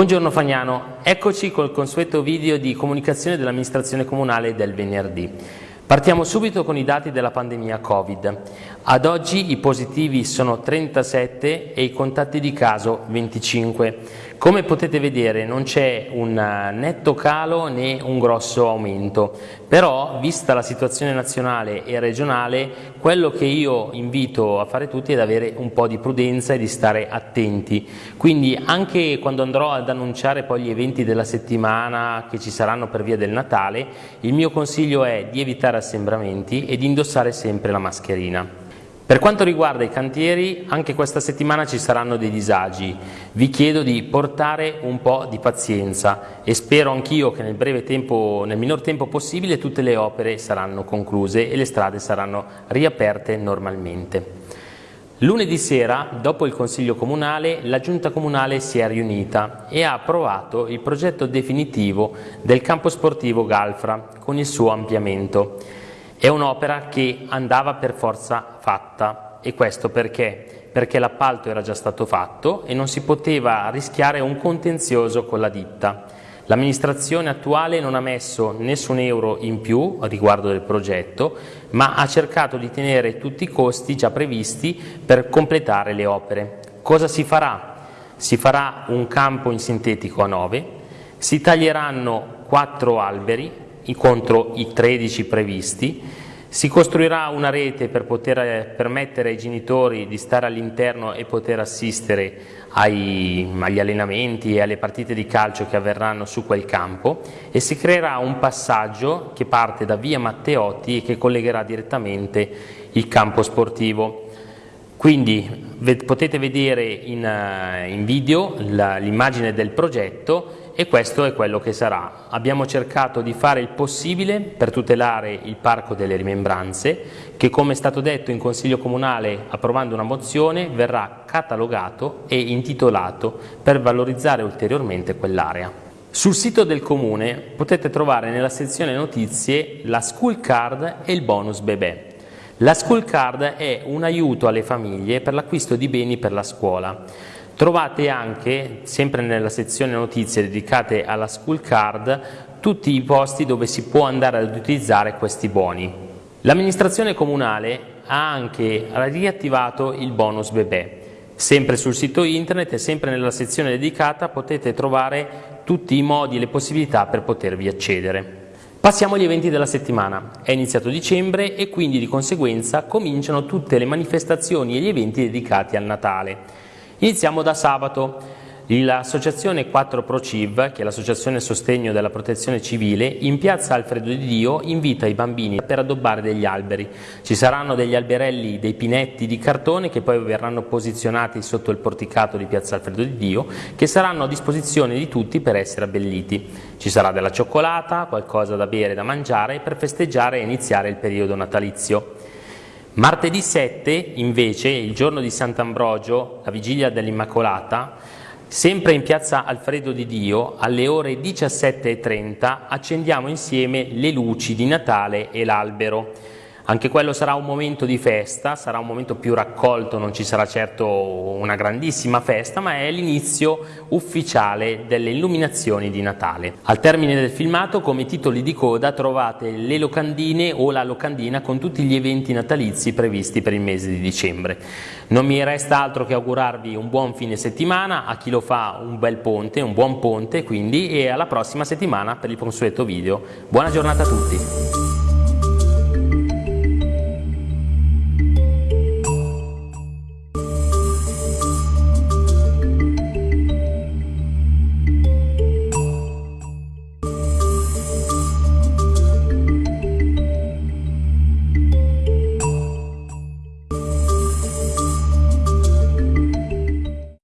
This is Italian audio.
Buongiorno Fagnano, eccoci col consueto video di comunicazione dell'amministrazione comunale del venerdì. Partiamo subito con i dati della pandemia Covid. Ad oggi i positivi sono 37 e i contatti di caso 25. Come potete vedere non c'è un netto calo né un grosso aumento, però vista la situazione nazionale e regionale quello che io invito a fare tutti è ad avere un po' di prudenza e di stare attenti. Quindi anche quando andrò ad annunciare poi gli eventi della settimana che ci saranno per via del Natale, il mio consiglio è di evitare assembramenti e di indossare sempre la mascherina. Per quanto riguarda i cantieri, anche questa settimana ci saranno dei disagi. Vi chiedo di portare un po' di pazienza e spero anch'io che nel, breve tempo, nel minor tempo possibile tutte le opere saranno concluse e le strade saranno riaperte normalmente. Lunedì sera, dopo il Consiglio Comunale, la Giunta Comunale si è riunita e ha approvato il progetto definitivo del campo sportivo Galfra con il suo ampliamento. È un'opera che andava per forza fatta e questo perché? Perché l'appalto era già stato fatto e non si poteva rischiare un contenzioso con la ditta. L'amministrazione attuale non ha messo nessun euro in più riguardo del progetto, ma ha cercato di tenere tutti i costi già previsti per completare le opere. Cosa si farà? Si farà un campo in sintetico a 9, si taglieranno quattro alberi contro i 13 previsti, si costruirà una rete per poter eh, permettere ai genitori di stare all'interno e poter assistere ai, agli allenamenti e alle partite di calcio che avverranno su quel campo e si creerà un passaggio che parte da via Matteotti e che collegherà direttamente il campo sportivo. Quindi potete vedere in, eh, in video l'immagine del progetto e questo è quello che sarà. Abbiamo cercato di fare il possibile per tutelare il Parco delle Rimembranze che come è stato detto in Consiglio Comunale approvando una mozione verrà catalogato e intitolato per valorizzare ulteriormente quell'area. Sul sito del Comune potete trovare nella sezione notizie la School Card e il bonus bebè. La School Card è un aiuto alle famiglie per l'acquisto di beni per la scuola. Trovate anche, sempre nella sezione notizie dedicate alla School Card, tutti i posti dove si può andare ad utilizzare questi boni. L'amministrazione comunale ha anche riattivato il bonus bebè. Sempre sul sito internet e sempre nella sezione dedicata potete trovare tutti i modi e le possibilità per potervi accedere. Passiamo agli eventi della settimana. È iniziato dicembre e quindi di conseguenza cominciano tutte le manifestazioni e gli eventi dedicati al Natale. Iniziamo da sabato. L'associazione 4 ProCiv, che è l'associazione sostegno della protezione civile, in piazza Alfredo di Dio invita i bambini per addobbare degli alberi. Ci saranno degli alberelli, dei pinetti di cartone che poi verranno posizionati sotto il porticato di piazza Alfredo di Dio, che saranno a disposizione di tutti per essere abbelliti. Ci sarà della cioccolata, qualcosa da bere e da mangiare per festeggiare e iniziare il periodo natalizio. Martedì 7 invece, il giorno di Sant'Ambrogio, la vigilia dell'Immacolata, sempre in piazza Alfredo di Dio, alle ore 17.30 accendiamo insieme le luci di Natale e l'albero. Anche quello sarà un momento di festa, sarà un momento più raccolto, non ci sarà certo una grandissima festa, ma è l'inizio ufficiale delle illuminazioni di Natale. Al termine del filmato, come titoli di coda, trovate le locandine o la locandina con tutti gli eventi natalizi previsti per il mese di dicembre. Non mi resta altro che augurarvi un buon fine settimana, a chi lo fa un bel ponte, un buon ponte quindi, e alla prossima settimana per il consueto video. Buona giornata a tutti!